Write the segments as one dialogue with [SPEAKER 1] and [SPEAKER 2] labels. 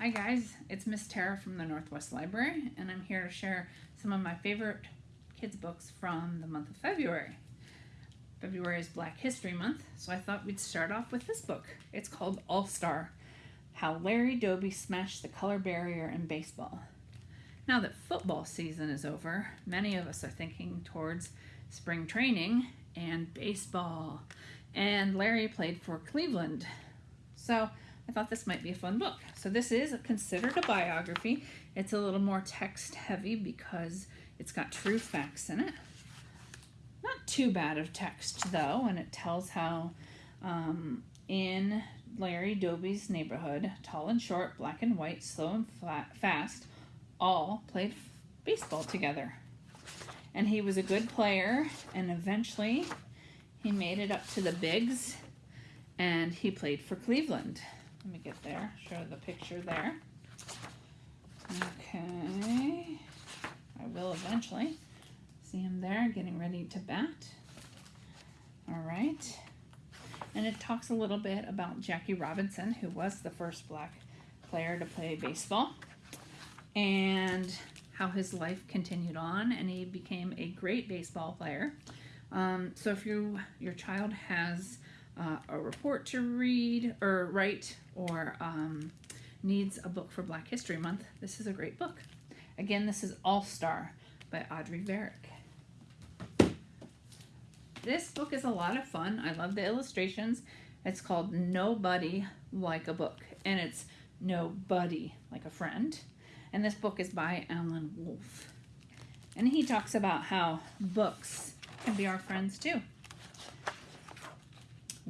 [SPEAKER 1] Hi guys, it's Miss Tara from the Northwest Library and I'm here to share some of my favorite kids books from the month of February. February is Black History Month, so I thought we'd start off with this book. It's called All Star, How Larry Doby Smashed the Color Barrier in Baseball. Now that football season is over, many of us are thinking towards spring training and baseball. And Larry played for Cleveland. So I thought this might be a fun book. So this is considered a biography. It's a little more text heavy because it's got true facts in it. Not too bad of text though, and it tells how um, in Larry Doby's neighborhood, tall and short, black and white, slow and flat, fast, all played baseball together. And he was a good player, and eventually he made it up to the bigs, and he played for Cleveland. Let me get there, show the picture there. Okay, I will eventually. See him there getting ready to bat. All right. And it talks a little bit about Jackie Robinson, who was the first black player to play baseball, and how his life continued on, and he became a great baseball player. Um, so if you your child has uh, a report to read or write or um, needs a book for Black History Month, this is a great book. Again, this is All Star by Audrey Vernick. This book is a lot of fun. I love the illustrations. It's called Nobody Like a Book, and it's Nobody Like a Friend. And this book is by Alan Wolfe. And he talks about how books can be our friends too.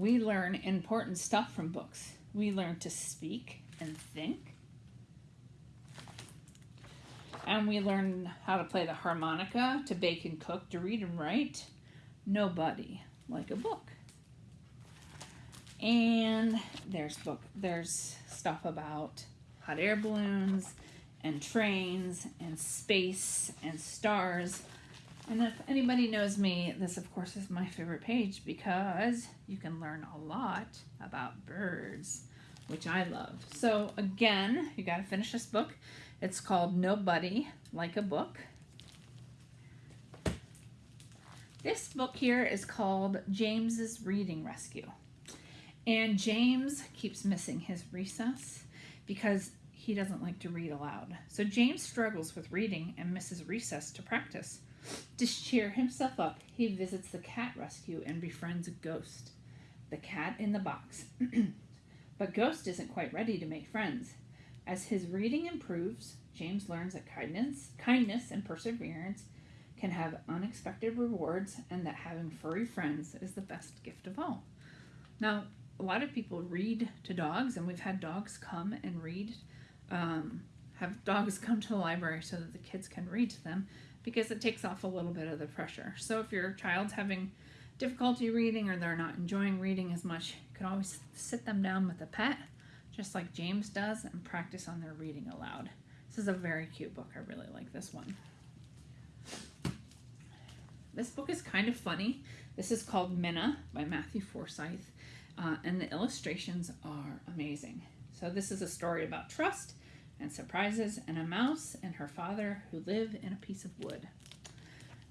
[SPEAKER 1] We learn important stuff from books. We learn to speak and think. And we learn how to play the harmonica, to bake and cook, to read and write. Nobody like a book. And there's book there's stuff about hot air balloons and trains and space and stars and if anybody knows me, this of course is my favorite page because you can learn a lot about birds, which I love. So again, you got to finish this book. It's called Nobody Like a Book. This book here is called James's Reading Rescue. And James keeps missing his recess because he doesn't like to read aloud. So James struggles with reading and misses recess to practice. To cheer himself up, he visits the cat rescue and befriends Ghost, the cat in the box. but Ghost isn't quite ready to make friends. As his reading improves, James learns that kindness, kindness and perseverance can have unexpected rewards and that having furry friends is the best gift of all. Now, a lot of people read to dogs, and we've had dogs come and read, um, have dogs come to the library so that the kids can read to them because it takes off a little bit of the pressure. So if your child's having difficulty reading or they're not enjoying reading as much, you can always sit them down with a pet, just like James does, and practice on their reading aloud. This is a very cute book. I really like this one. This book is kind of funny. This is called Mina by Matthew Forsythe, uh, and the illustrations are amazing. So this is a story about trust and surprises and a mouse and her father who live in a piece of wood.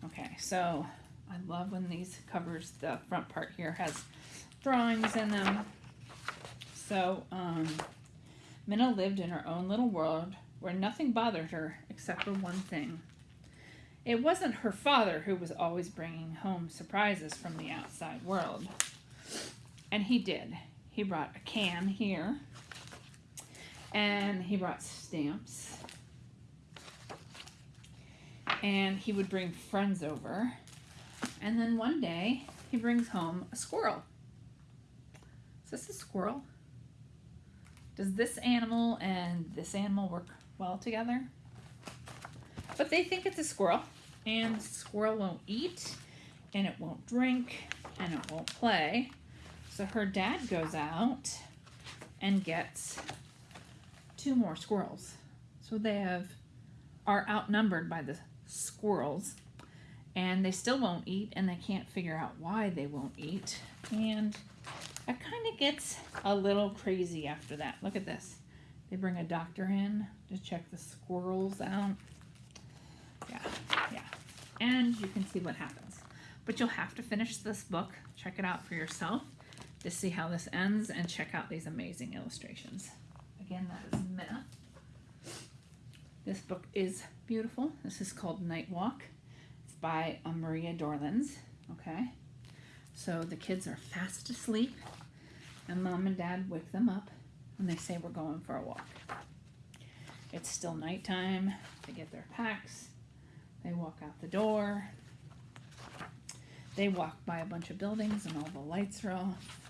[SPEAKER 1] Okay, so I love when these covers, the front part here has drawings in them. So um, Mina lived in her own little world where nothing bothered her except for one thing. It wasn't her father who was always bringing home surprises from the outside world. And he did. He brought a can here and he brought stamps. And he would bring friends over. And then one day, he brings home a squirrel. Is this a squirrel? Does this animal and this animal work well together? But they think it's a squirrel. And the squirrel won't eat, and it won't drink, and it won't play. So her dad goes out and gets two more squirrels. So they have are outnumbered by the squirrels and they still won't eat and they can't figure out why they won't eat. And it kind of gets a little crazy after that. Look at this. They bring a doctor in to check the squirrels out. Yeah, yeah. And you can see what happens. But you'll have to finish this book, check it out for yourself to see how this ends, and check out these amazing illustrations. Again, that is Mina. This book is beautiful. This is called Night Walk. It's by uh, Maria Dorléans. Okay, so the kids are fast asleep, and mom and dad wake them up, and they say we're going for a walk. It's still nighttime. They get their packs. They walk out the door. They walk by a bunch of buildings and all the lights are off.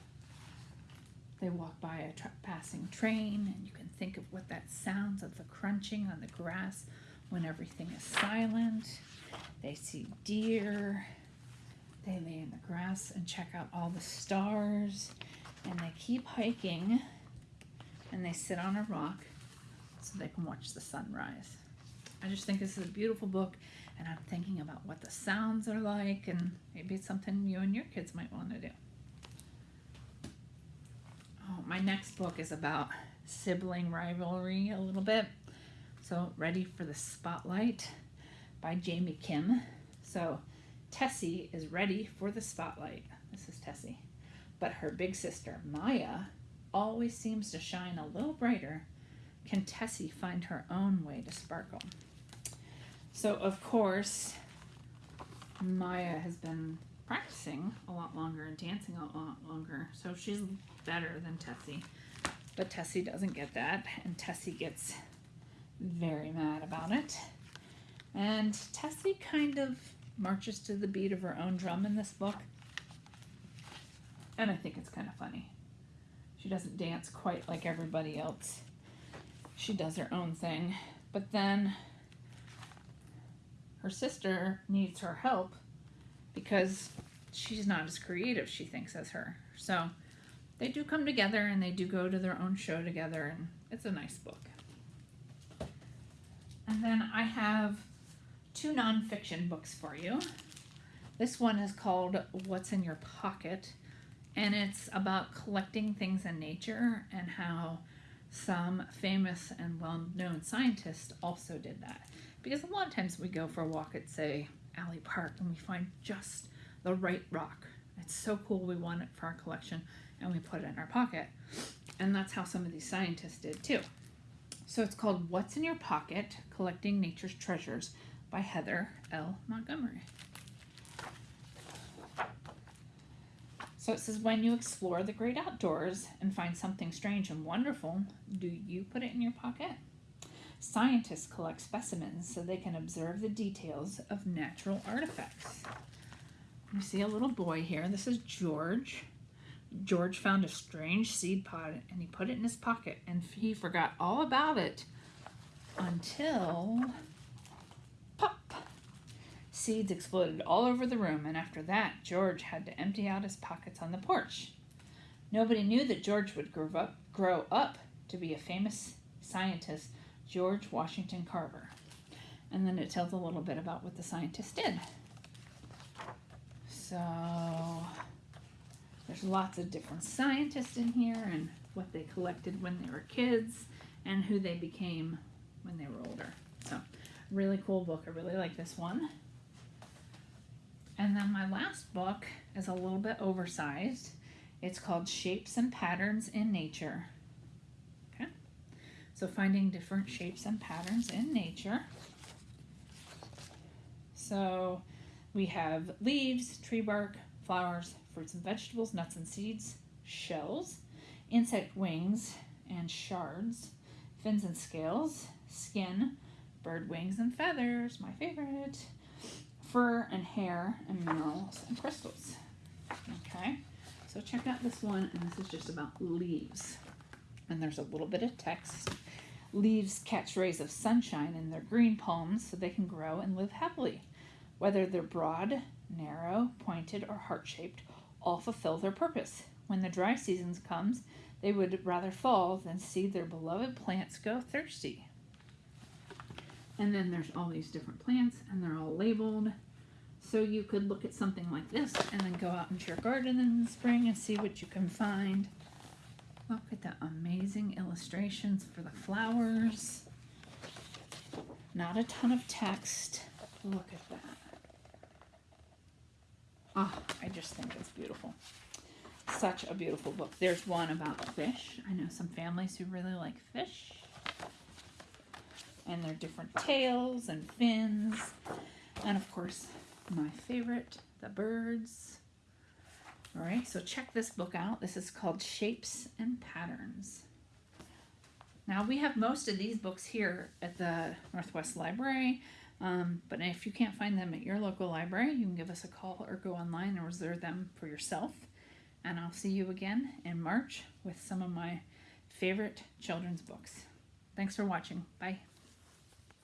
[SPEAKER 1] They walk by a tra- passing train, and you can think of what that sounds of the crunching on the grass when everything is silent. They see deer. They lay in the grass and check out all the stars. And they keep hiking and they sit on a rock so they can watch the sunrise. I just think this is a beautiful book, and I'm thinking about what the sounds are like, and maybe it's something you and your kids might want to do. Oh, my next book is about sibling rivalry a little bit. So, Ready for the Spotlight by Jamie Kim. So, Tessie is ready for the spotlight. This is Tessie. But her big sister, Maya, always seems to shine a little brighter. Can Tessie find her own way to sparkle? So, of course, Maya has been practicing a lot longer and dancing a lot longer, so she's better than Tessie. But Tessie doesn't get that, and Tessie gets very mad about it. And Tessie kind of marches to the beat of her own drum in this book. And I think it's kind of funny. She doesn't dance quite like everybody else. She does her own thing. But then her sister needs her help because she's not as creative, she thinks, as her. So they do come together and they do go to their own show together, and it's a nice book. And then I have two nonfiction books for you. This one is called What's in Your Pocket, and it's about collecting things in nature and how some famous and well known scientists also did that. Because a lot of times we go for a walk at, say, Alley Park and we find just the right rock. It's so cool, we want it for our collection, and we put it in our pocket. And that's how some of these scientists did too. So it's called What's in Your Pocket Collecting Nature's Treasures by Heather L. Montgomery. So it says, when you explore the great outdoors and find something strange and wonderful, do you put it in your pocket? Scientists collect specimens so they can observe the details of natural artifacts. You see a little boy here. This is George. George found a strange seed pod and he put it in his pocket and he forgot all about it until pop. Seeds exploded all over the room, and after that, George had to empty out his pockets on the porch. Nobody knew that George would grow up, grow up to be a famous scientist, George Washington Carver. And then it tells a little bit about what the scientist did. So there's lots of different scientists in here and what they collected when they were kids and who they became when they were older. So really cool book. I really like this one. And then my last book is a little bit oversized. It's called Shapes and Patterns in Nature. So finding different shapes and patterns in nature. So we have leaves, tree bark, flowers, fruits and vegetables, nuts and seeds, shells, insect wings and shards, fins and scales, skin, bird wings and feathers, my favorite, fur and hair, and minerals and crystals. Okay, so check out this one, and this is just about leaves. And there's a little bit of text. Leaves catch rays of sunshine in their green palms so they can grow and live happily. Whether they're broad, narrow, pointed, or heart shaped, all fulfill their purpose. When the dry season comes, they would rather fall than see their beloved plants go thirsty. And then there's all these different plants, and they're all labeled. So you could look at something like this and then go out into your garden in the spring and see what you can find. Look at the amazing illustrations for the flowers. Not a ton of text. Look at that. Oh, I just think it's beautiful. Such a beautiful book. There's one about fish. I know some families who really like fish. And their different tails and fins. And of course, my favorite, the birds. All right, so check this book out. This is called Shapes and Patterns. Now, we have most of these books here at the Northwest Library, um, but if you can't find them at your local library, you can give us a call or go online and reserve them for yourself. And I'll see you again in March with some of my favorite children's books. Thanks for watching. Bye.